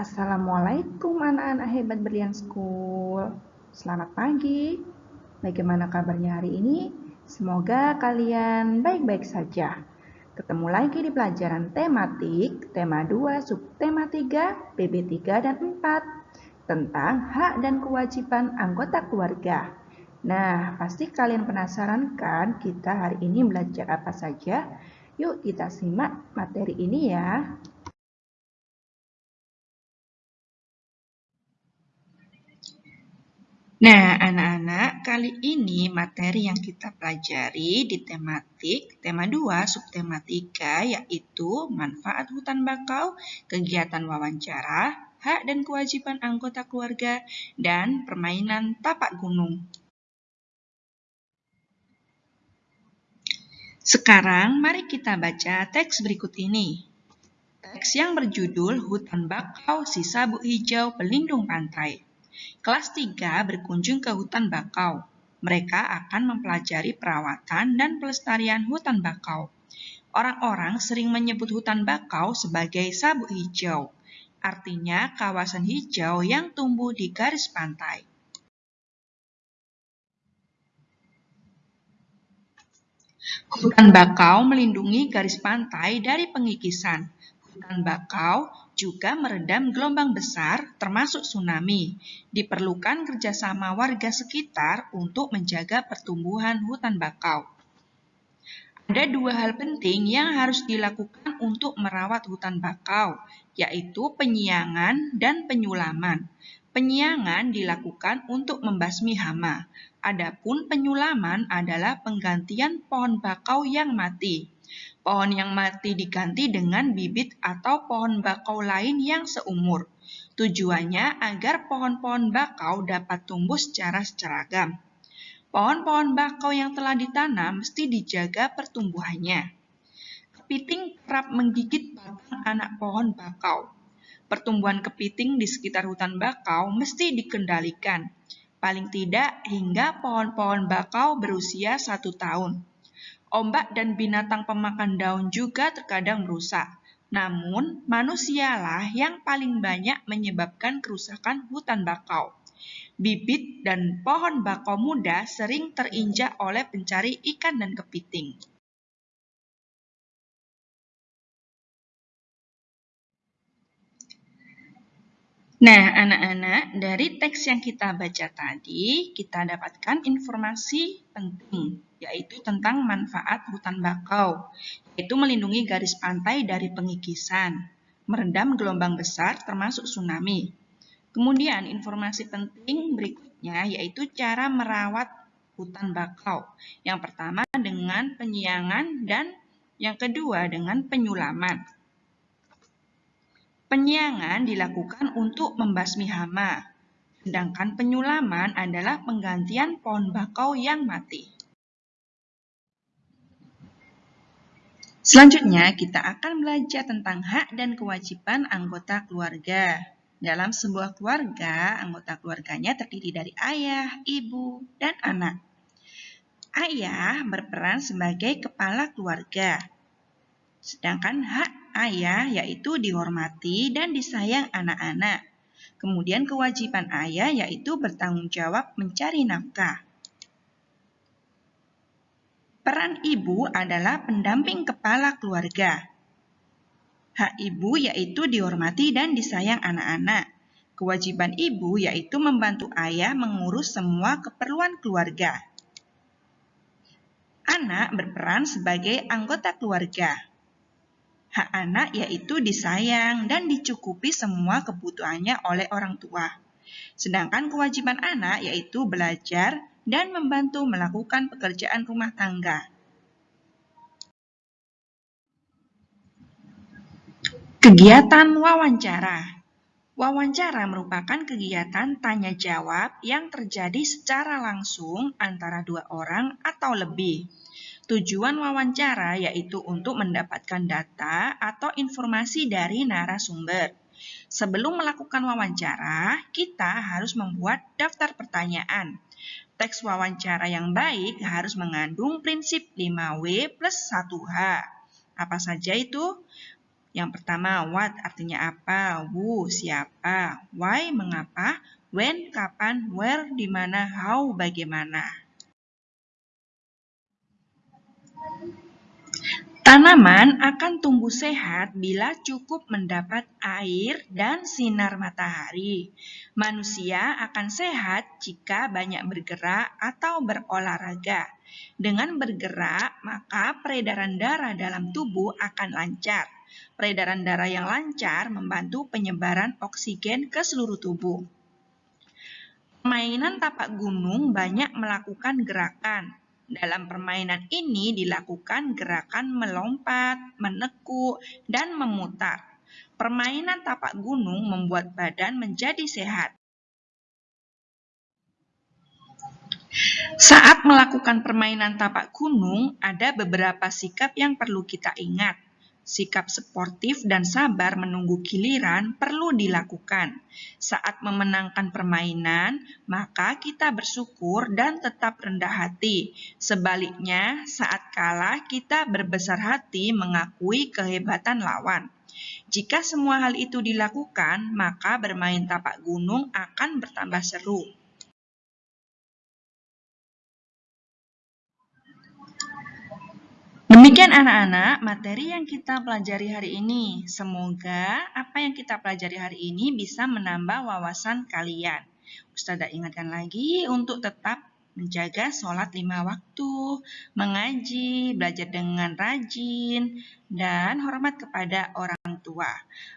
Assalamualaikum anak-anak hebat Berlian School. Selamat pagi. Bagaimana kabarnya hari ini? Semoga kalian baik-baik saja. Ketemu lagi di pelajaran tematik, tema 2, subtema 3, PB 3 dan 4 tentang hak dan kewajiban anggota keluarga. Nah, pasti kalian penasaran kan kita hari ini belajar apa saja? Yuk kita simak materi ini ya. Nah, anak-anak, kali ini materi yang kita pelajari di tematik tema 2 subtema 3 yaitu manfaat hutan bakau, kegiatan wawancara, hak dan kewajiban anggota keluarga, dan permainan tapak gunung. Sekarang mari kita baca teks berikut ini. Teks yang berjudul Hutan Bakau Sisa Buk Hijau Pelindung Pantai. Kelas 3 berkunjung ke hutan bakau. Mereka akan mempelajari perawatan dan pelestarian hutan bakau. Orang-orang sering menyebut hutan bakau sebagai sabuk hijau, artinya kawasan hijau yang tumbuh di garis pantai. Hutan bakau melindungi garis pantai dari pengikisan. Hutan bakau juga meredam gelombang besar termasuk tsunami. Diperlukan kerjasama warga sekitar untuk menjaga pertumbuhan hutan bakau. Ada dua hal penting yang harus dilakukan untuk merawat hutan bakau, yaitu penyiangan dan penyulaman. Penyiangan dilakukan untuk membasmi hama, adapun penyulaman adalah penggantian pohon bakau yang mati. Pohon yang mati diganti dengan bibit atau pohon bakau lain yang seumur. Tujuannya agar pohon-pohon bakau dapat tumbuh secara seragam. Pohon-pohon bakau yang telah ditanam mesti dijaga pertumbuhannya. Kepiting kerap menggigit batang anak pohon bakau. Pertumbuhan kepiting di sekitar hutan bakau mesti dikendalikan, paling tidak hingga pohon-pohon bakau berusia satu tahun. Ombak dan binatang pemakan daun juga terkadang merusak. Namun, manusialah yang paling banyak menyebabkan kerusakan hutan bakau. Bibit dan pohon bakau muda sering terinjak oleh pencari ikan dan kepiting. Nah, anak-anak, dari teks yang kita baca tadi, kita dapatkan informasi penting, yaitu tentang manfaat hutan bakau, yaitu melindungi garis pantai dari pengikisan, meredam gelombang besar termasuk tsunami. Kemudian, informasi penting berikutnya yaitu cara merawat hutan bakau. Yang pertama dengan penyiangan dan yang kedua dengan penyulaman. Penyiangan dilakukan untuk membasmi hama, sedangkan penyulaman adalah penggantian pohon bakau yang mati. Selanjutnya, kita akan belajar tentang hak dan kewajiban anggota keluarga. Dalam sebuah keluarga, anggota keluarganya terdiri dari ayah, ibu, dan anak. Ayah berperan sebagai kepala keluarga, sedangkan hak ayah yaitu dihormati dan disayang anak-anak. Kemudian kewajiban ayah yaitu bertanggung jawab mencari nafkah. Peran ibu adalah pendamping kepala keluarga. Hak ibu yaitu dihormati dan disayang anak-anak. Kewajiban ibu yaitu membantu ayah mengurus semua keperluan keluarga. Anak berperan sebagai anggota keluarga. Hak anak yaitu disayang dan dicukupi semua kebutuhannya oleh orang tua. Sedangkan kewajiban anak yaitu belajar dan membantu melakukan pekerjaan rumah tangga. Kegiatan wawancara Wawancara merupakan kegiatan tanya jawab yang terjadi secara langsung antara dua orang atau lebih. Tujuan wawancara yaitu untuk mendapatkan data atau informasi dari narasumber. Sebelum melakukan wawancara, kita harus membuat daftar pertanyaan. Teks wawancara yang baik harus mengandung prinsip 5W plus 1H. Apa saja itu? Yang pertama, what artinya apa? Who, siapa? Why, mengapa? When, kapan? Where, di mana? How, bagaimana? Tanaman akan tumbuh sehat bila cukup mendapat air dan sinar matahari. Manusia akan sehat jika banyak bergerak atau berolahraga. Dengan bergerak, maka peredaran darah dalam tubuh akan lancar. Peredaran darah yang lancar membantu penyebaran oksigen ke seluruh tubuh. Permainan tapak gunung banyak melakukan gerakan, dalam permainan ini dilakukan gerakan melompat, menekuk, dan memutar. Permainan tapak gunung membuat badan menjadi sehat. Saat melakukan permainan tapak gunung, ada beberapa sikap yang perlu kita ingat. Sikap sportif dan sabar menunggu giliran perlu dilakukan. Saat memenangkan permainan, maka kita bersyukur dan tetap rendah hati. Sebaliknya, saat kalah, kita berbesar hati mengakui kehebatan lawan. Jika semua hal itu dilakukan, maka bermain tapak gunung akan bertambah seru. Demikian anak-anak materi yang kita pelajari hari ini. Semoga apa yang kita pelajari hari ini bisa menambah wawasan kalian. Ustazah ingatkan lagi untuk tetap menjaga sholat lima waktu, mengaji, belajar dengan rajin, dan hormat kepada orang tua.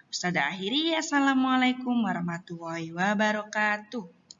Ustazah akhiri, Assalamualaikum warahmatullahi wabarakatuh.